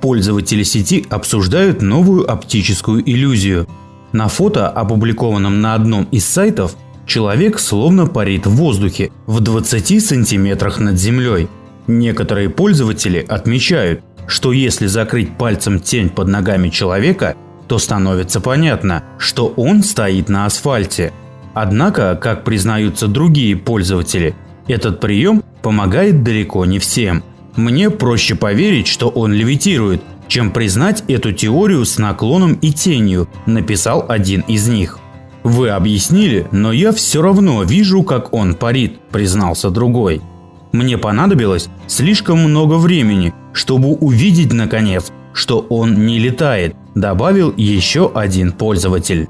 Пользователи сети обсуждают новую оптическую иллюзию. На фото, опубликованном на одном из сайтов, человек словно парит в воздухе в 20 сантиметрах над землей. Некоторые пользователи отмечают, что если закрыть пальцем тень под ногами человека, то становится понятно, что он стоит на асфальте. Однако, как признаются другие пользователи, этот прием помогает далеко не всем. Мне проще поверить, что он левитирует, чем признать эту теорию с наклоном и тенью, написал один из них. Вы объяснили, но я все равно вижу, как он парит, признался другой. Мне понадобилось слишком много времени, чтобы увидеть наконец, что он не летает, добавил еще один пользователь.